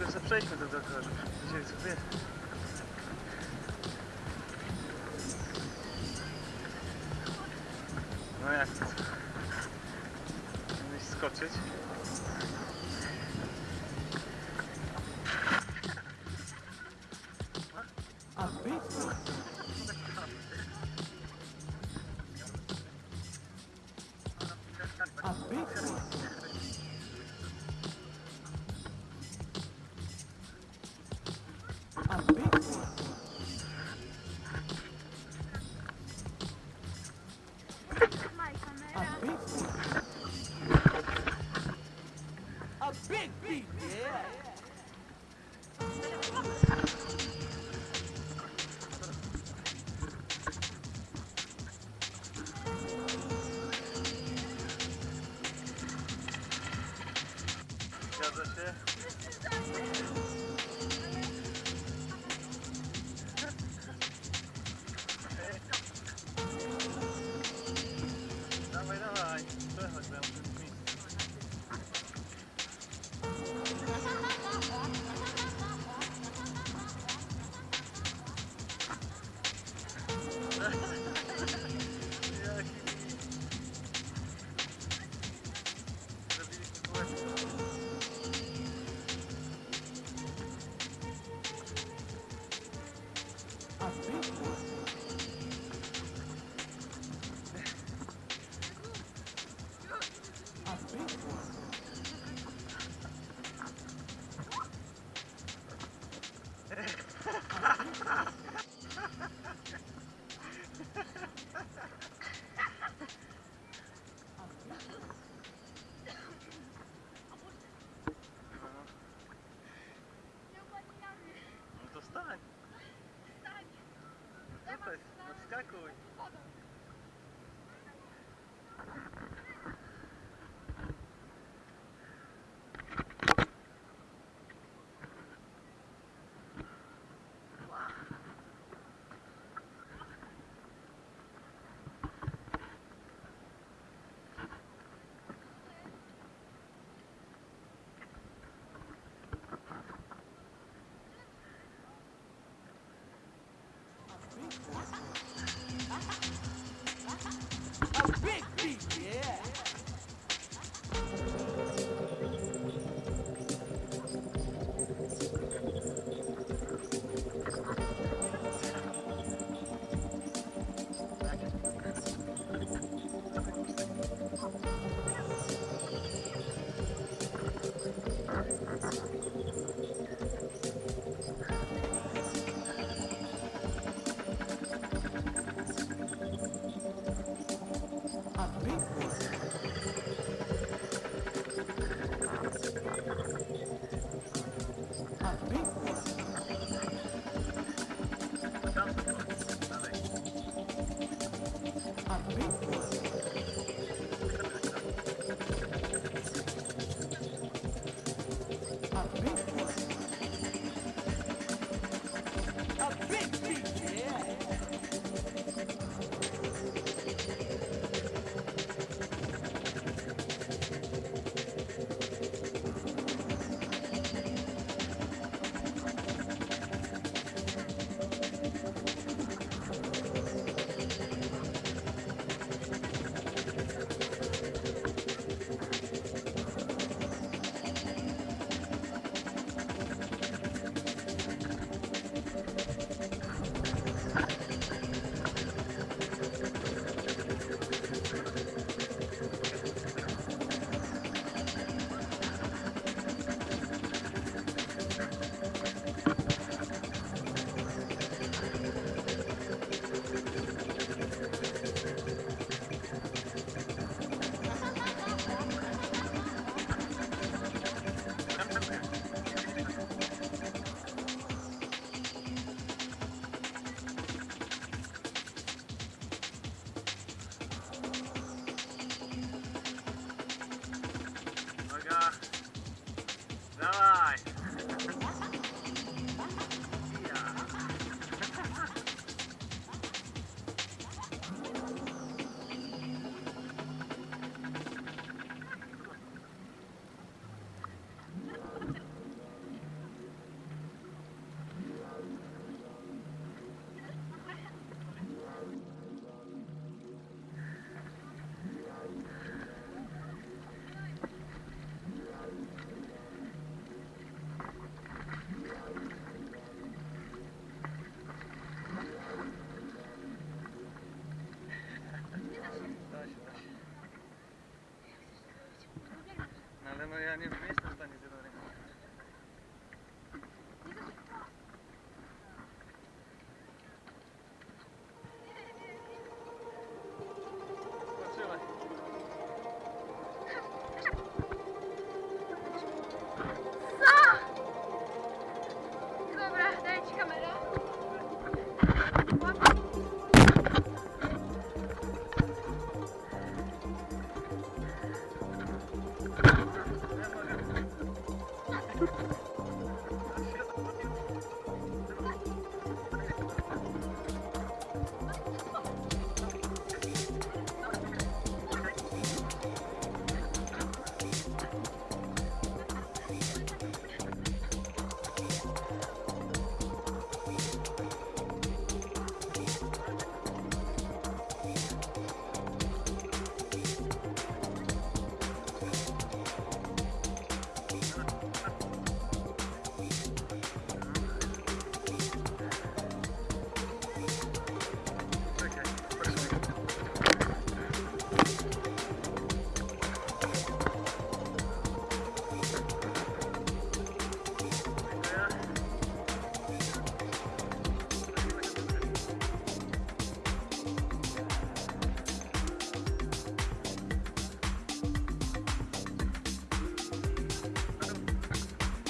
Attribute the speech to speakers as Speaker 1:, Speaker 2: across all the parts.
Speaker 1: это запчасти, тогда,
Speaker 2: короче, gazety. Dawaj, dawaj, przechodź, bo ja muszę zmienić. Jaki... Zrobiliśmy kółeczko. Hot
Speaker 1: Street Tour. Какой? Ale no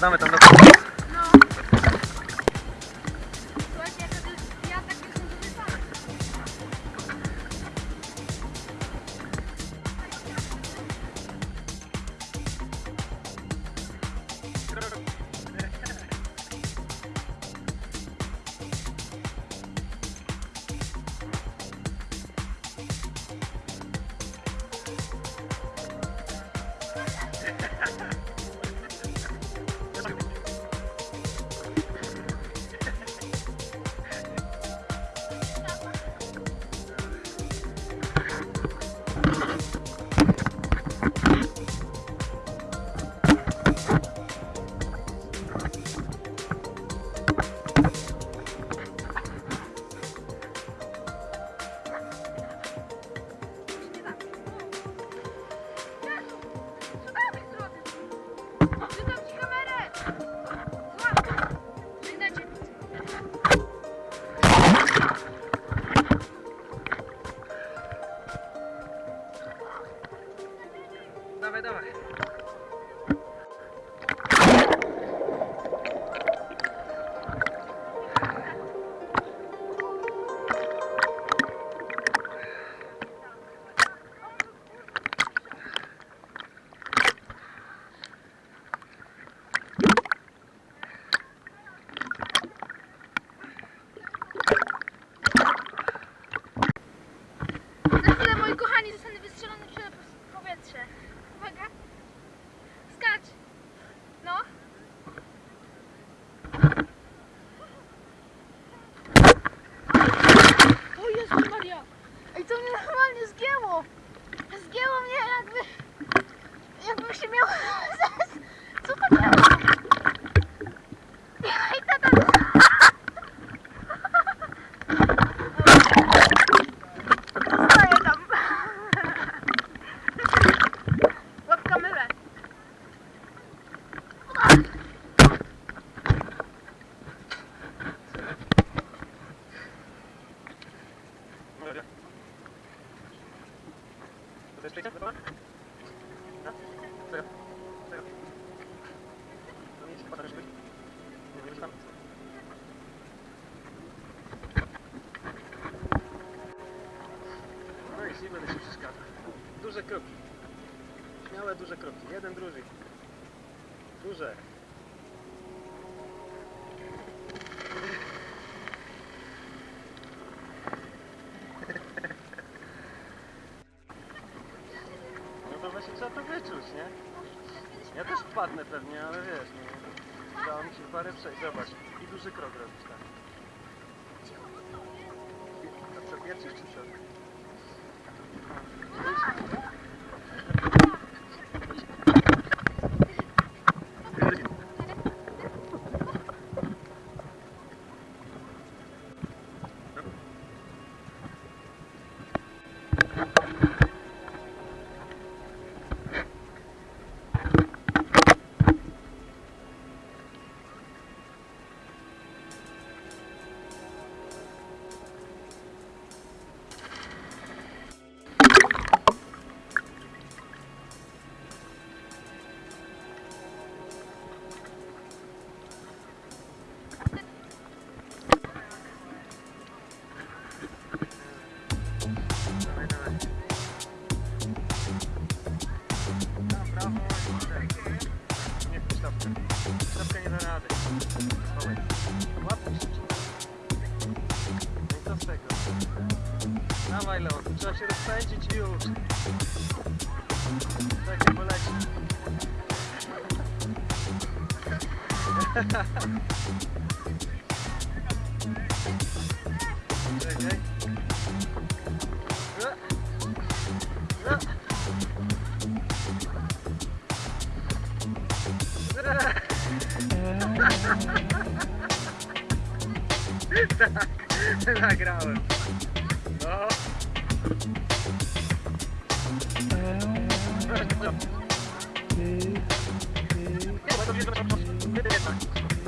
Speaker 2: 定めたんだ Duże kroki. Śmiałe duże kroki. Jeden, drugi. Duże. No to właśnie trzeba to wyczuć, nie? Ja też wpadnę pewnie, ale wiesz, nie? Udało mi się parę przejść, zobacz. I duży krok robisz, tak. A co, pierwszy czy co? Czekaj. E. E. Tak, nagrałem. No. 失礼し。